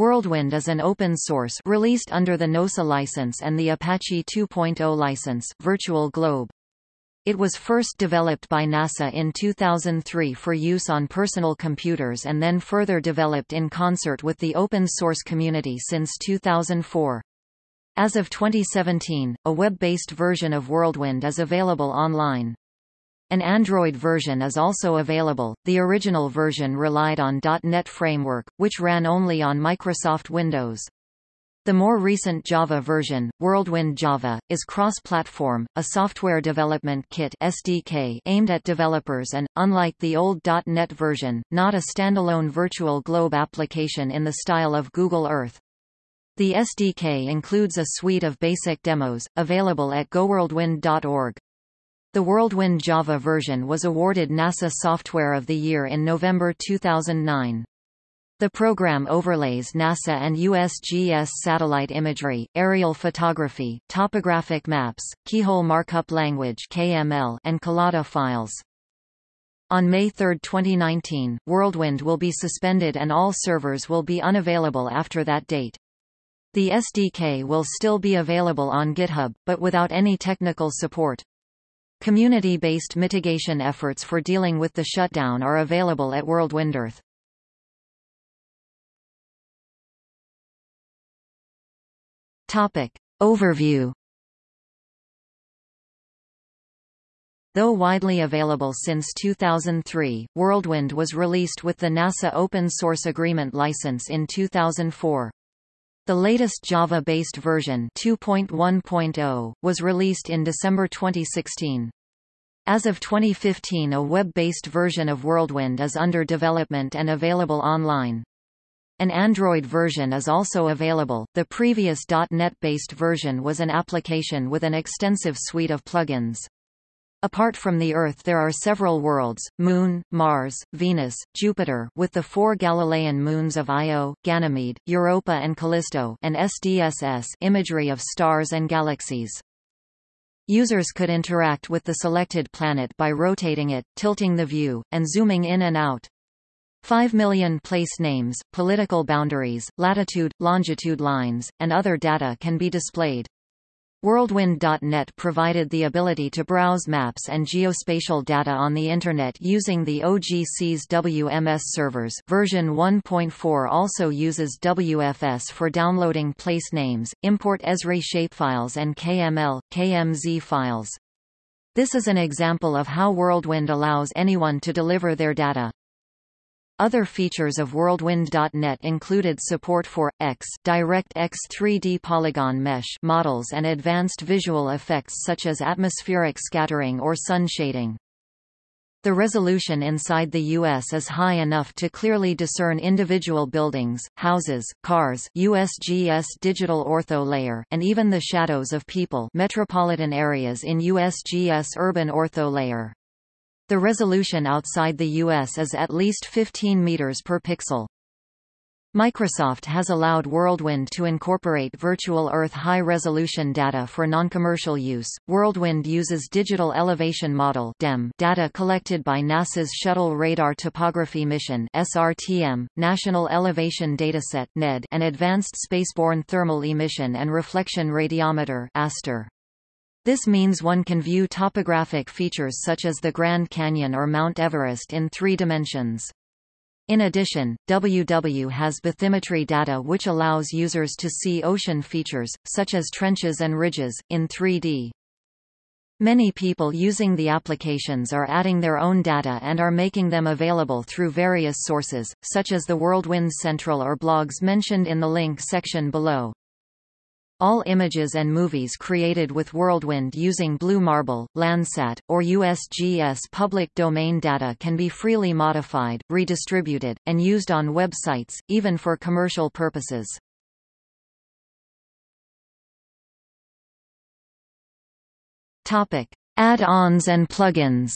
WorldWind is an open source released under the NOSA license and the Apache 2.0 license Virtual Globe. It was first developed by NASA in 2003 for use on personal computers and then further developed in concert with the open source community since 2004. As of 2017, a web-based version of WorldWind is available online. An Android version is also available. The original version relied on .NET Framework, which ran only on Microsoft Windows. The more recent Java version, WorldWind Java, is cross-platform, a software development kit (SDK) aimed at developers and, unlike the old .NET version, not a standalone virtual globe application in the style of Google Earth. The SDK includes a suite of basic demos, available at goworldwind.org. The WorldWind Java version was awarded NASA Software of the Year in November 2009. The program overlays NASA and USGS satellite imagery, aerial photography, topographic maps, keyhole markup language (KML), and Collada files. On May 3, 2019, WorldWind will be suspended and all servers will be unavailable after that date. The SDK will still be available on GitHub, but without any technical support. Community-based mitigation efforts for dealing with the shutdown are available at WorldWind Earth. Topic. Overview Though widely available since 2003, WorldWind was released with the NASA Open Source Agreement license in 2004. The latest Java-based version 2.1.0, was released in December 2016. As of 2015 a web-based version of WorldWind is under development and available online. An Android version is also available. The previous .NET-based version was an application with an extensive suite of plugins. Apart from the Earth there are several worlds, Moon, Mars, Venus, Jupiter with the four Galilean moons of Io, Ganymede, Europa and Callisto and SDSS imagery of stars and galaxies. Users could interact with the selected planet by rotating it, tilting the view, and zooming in and out. 5 million place names, political boundaries, latitude, longitude lines, and other data can be displayed. WorldWind.net provided the ability to browse maps and geospatial data on the Internet using the OGC's WMS servers version 1.4 also uses WFS for downloading place names, import Esri shapefiles and KML, KMZ files. This is an example of how WorldWind allows anyone to deliver their data. Other features of WorldWind.net included support for X DirectX 3D polygon mesh models and advanced visual effects such as atmospheric scattering or sun shading. The resolution inside the U.S. is high enough to clearly discern individual buildings, houses, cars USGS digital ortho layer and even the shadows of people metropolitan areas in USGS urban ortho layer. The resolution outside the US is at least 15 meters per pixel. Microsoft has allowed WorldWind to incorporate virtual Earth high-resolution data for non-commercial use. WorldWind uses Digital Elevation Model (DEM) data collected by NASA's Shuttle Radar Topography Mission (SRTM), National Elevation Dataset (NED), and Advanced Spaceborne Thermal Emission and Reflection Radiometer (ASTER). This means one can view topographic features such as the Grand Canyon or Mount Everest in three dimensions. In addition, WW has bathymetry data which allows users to see ocean features, such as trenches and ridges, in 3D. Many people using the applications are adding their own data and are making them available through various sources, such as the WorldWind Central or blogs mentioned in the link section below. All images and movies created with WorldWind using Blue Marble, Landsat, or USGS public domain data can be freely modified, redistributed, and used on websites, even for commercial purposes. Add-ons and plugins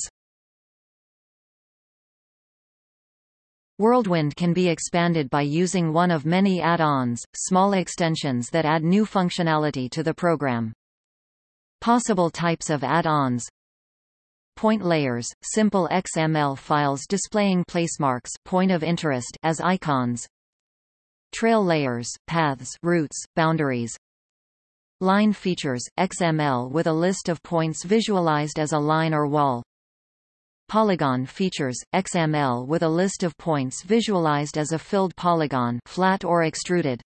WorldWind can be expanded by using one of many add-ons, small extensions that add new functionality to the program. Possible types of add-ons Point layers, simple XML files displaying placemarks point of interest as icons trail layers, paths routes, boundaries. Line features, XML with a list of points visualized as a line or wall. Polygon features, XML with a list of points visualized as a filled polygon flat or extruded.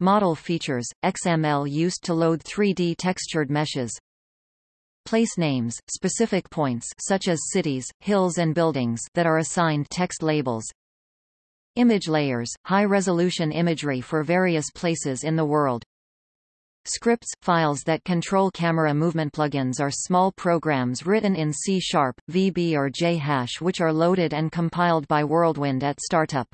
Model features, XML used to load 3D textured meshes. Place names, specific points such as cities, hills and buildings that are assigned text labels. Image layers, high-resolution imagery for various places in the world. Scripts, files that control camera movement plugins are small programs written in C Sharp, VB or JHash which are loaded and compiled by WorldWind at startup.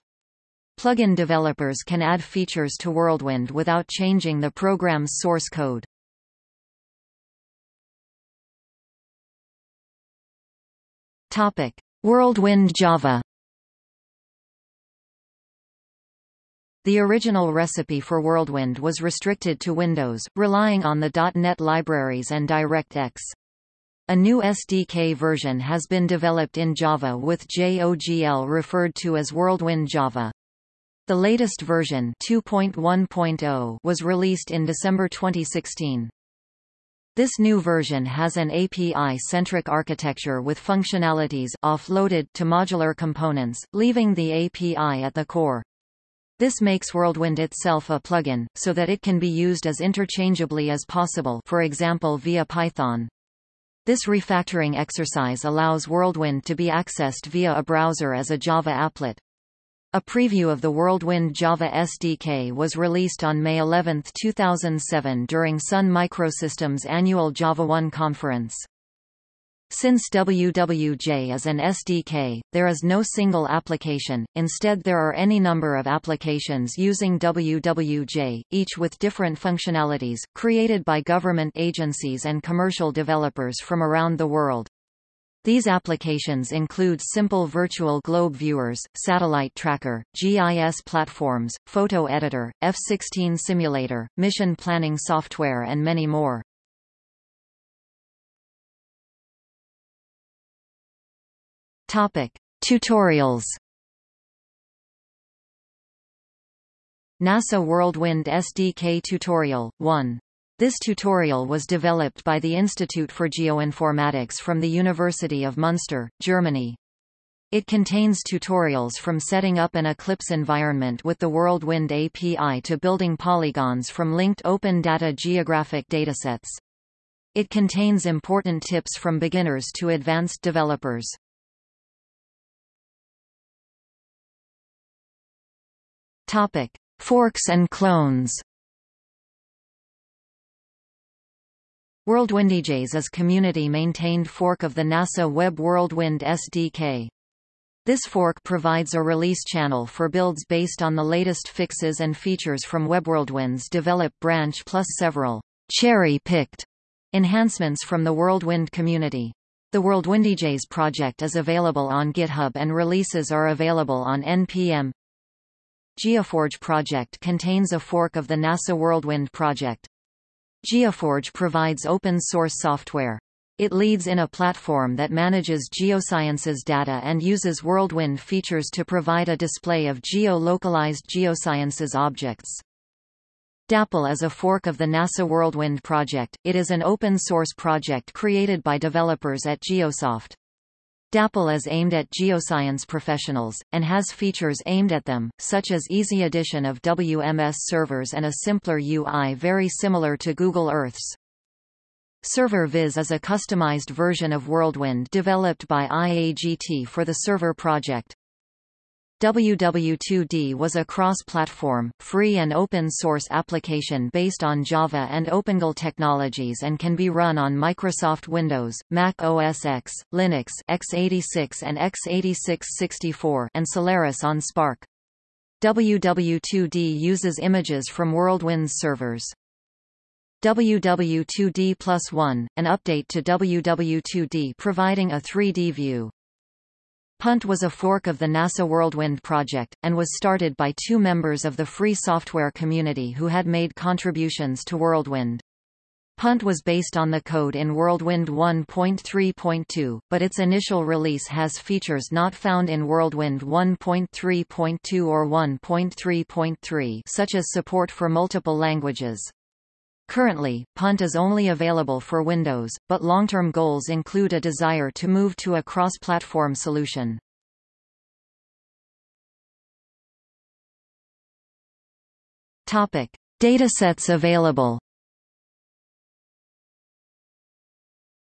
Plugin developers can add features to WorldWind without changing the program's source code. Topic: WorldWind Java. The original recipe for WorldWind was restricted to Windows, relying on the .NET libraries and DirectX. A new SDK version has been developed in Java with JOGL referred to as WorldWind Java. The latest version 2.1.0 was released in December 2016. This new version has an API-centric architecture with functionalities offloaded to modular components, leaving the API at the core. This makes WorldWind itself a plugin, so that it can be used as interchangeably as possible for example via Python. This refactoring exercise allows WorldWind to be accessed via a browser as a Java applet. A preview of the WorldWind Java SDK was released on May 11, 2007 during Sun Microsystems' annual JavaOne conference. Since WWJ is an SDK, there is no single application, instead there are any number of applications using WWJ, each with different functionalities, created by government agencies and commercial developers from around the world. These applications include simple virtual globe viewers, satellite tracker, GIS platforms, photo editor, F-16 simulator, mission planning software and many more. Topic: Tutorials. NASA WorldWind SDK Tutorial 1 this tutorial was developed by the Institute for Geoinformatics from the University of Munster, Germany. It contains tutorials from setting up an Eclipse environment with the WorldWind API to building polygons from linked open data geographic datasets. It contains important tips from beginners to advanced developers. Topic: Forks and clones. WorldWindJS is community-maintained fork of the NASA Web WorldWind SDK. This fork provides a release channel for builds based on the latest fixes and features from WebWorldWind's develop branch plus several cherry-picked enhancements from the WorldWind community. The WorldWindJS project is available on GitHub and releases are available on NPM. GeoForge project contains a fork of the NASA WorldWind project. GeoForge provides open-source software. It leads in a platform that manages geosciences data and uses WorldWind features to provide a display of geo-localized geosciences objects. Dapple is a fork of the NASA WorldWind project. It is an open-source project created by developers at Geosoft. Dapple is aimed at geoscience professionals, and has features aimed at them, such as easy addition of WMS servers and a simpler UI very similar to Google Earth's. SERVIR-VIZ is a customized version of WorldWind developed by IAGT for the SERVIR project. WW2D was a cross-platform, free and open-source application based on Java and OpenGL technologies and can be run on Microsoft Windows, Mac OS X, Linux x86 and x86-64 and Solaris on SPARC. WW2D uses images from WorldWind's servers. WW2D Plus 1, an update to WW2D providing a 3D view. Punt was a fork of the NASA WorldWind project, and was started by two members of the free software community who had made contributions to WorldWind. Punt was based on the code in WorldWind 1.3.2, but its initial release has features not found in WorldWind 1.3.2 or 1.3.3 such as support for multiple languages. Currently, Punt is only available for Windows, but long-term goals include a desire to move to a cross-platform solution. Topic: Datasets available.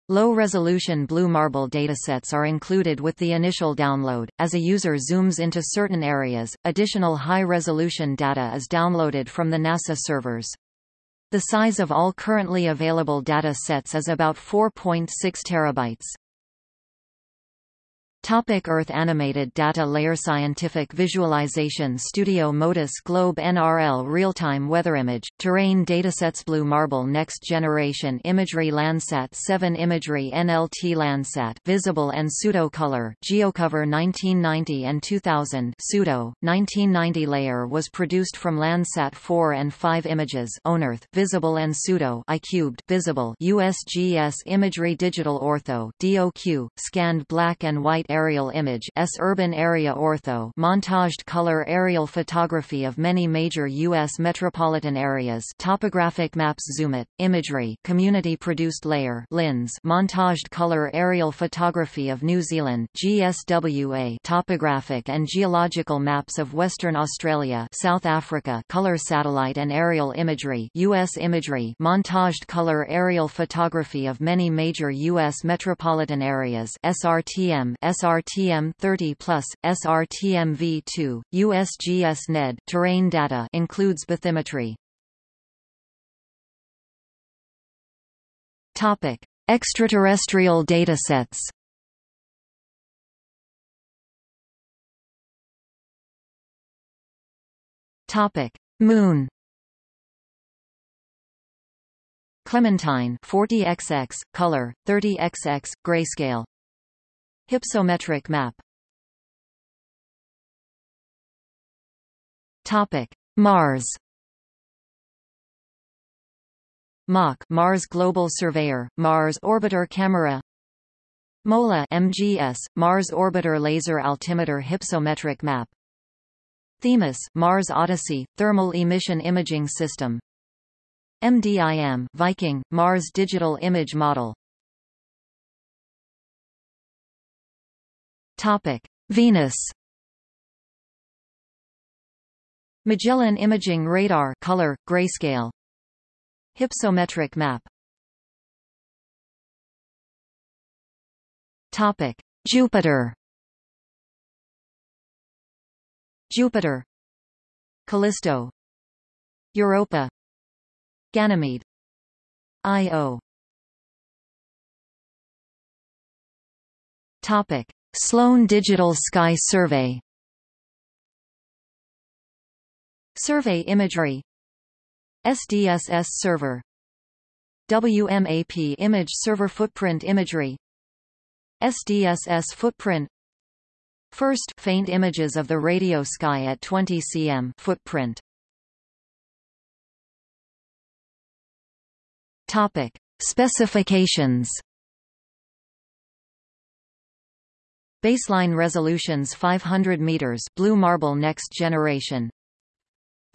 Low-resolution Blue Marble datasets are included with the initial download. As a user zooms into certain areas, additional high-resolution data is downloaded from the NASA servers. The size of all currently available data sets is about 4.6 terabytes. Topic Earth Animated Data Layer Scientific Visualization Studio MODIS Globe NRL Real-time weather image, terrain datasets Blue Marble Next Generation Imagery Landsat 7 Imagery NLT Landsat Visible and Pseudo-Color Geocover 1990 and 2000 Pseudo, 1990 layer was produced from Landsat 4 and 5 images ONEarth Visible and Pseudo iCubed Visible USGS Imagery Digital Ortho DOQ, scanned black and white aerial image S urban area ortho montaged color aerial photography of many major U.S. metropolitan areas topographic maps Zoomit, imagery community-produced layer LINZ montaged color aerial photography of New Zealand GSWA topographic and geological maps of Western Australia South Africa color satellite and aerial imagery U.S. imagery montaged color aerial photography of many major U.S. metropolitan areas SRTM SRTM 30 plus, SRTM V2, USGS NED terrain data includes bathymetry. Topic: Extraterrestrial datasets. Topic: Moon. Clementine 40xx, color, 30xx, grayscale Hypsometric map Topic: Mars. MOC Mars Global Surveyor, Mars Orbiter Camera. MOLA MGS, Mars Orbiter Laser Altimeter Hypsometric Map. Themis Mars Odyssey, Thermal Emission Imaging System. MDIM Viking, Mars Digital Image Model Topic: Venus. Magellan Imaging Radar color grayscale. Hypsometric map. Topic: Jupiter. Jupiter. Callisto. Europa. Ganymede. Io. Topic: Sloan Digital Sky Survey. Survey imagery. SDSS server. WMAP image server footprint imagery. SDSS footprint. First faint images of the radio sky at 20 cm footprint. Topic. Specifications Baseline resolutions 500 meters Blue Marble Next Generation.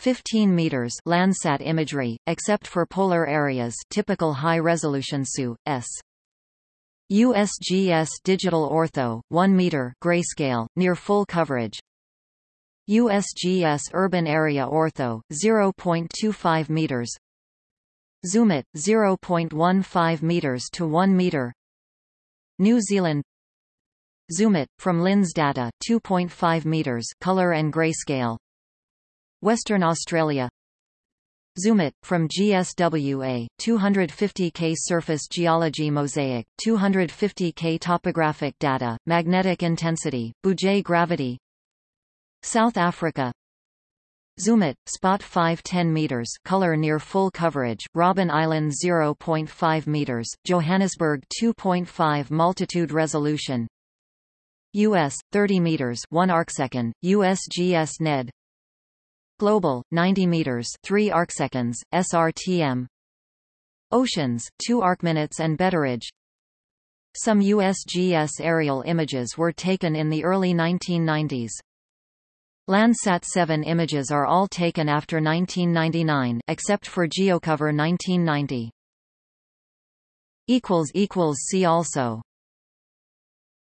15 meters Landsat imagery, except for polar areas typical high-resolution SU, S. USGS Digital Ortho, 1 meter grayscale, near full coverage. USGS Urban Area Ortho, 0.25 meters. Zoomit, 0.15 meters to 1 meter. New Zealand Zoomit, from LINZ data 2.5 meters color and grayscale. Western Australia. Zoomit, from GSWA, 250K surface geology mosaic, 250K topographic data, magnetic intensity, Bouguer gravity. South Africa. Zoomit, spot 5 10 meters color near full coverage, Robben Island 0.5 meters, Johannesburg 2.5 multitude resolution US 30 meters 1 arcsecond USGS NED Global 90 meters 3 arcseconds SRTM Oceans, 2 arcminutes and Betteridge Some USGS aerial images were taken in the early 1990s. Landsat 7 images are all taken after 1999 except for Geocover 1990. equals equals See also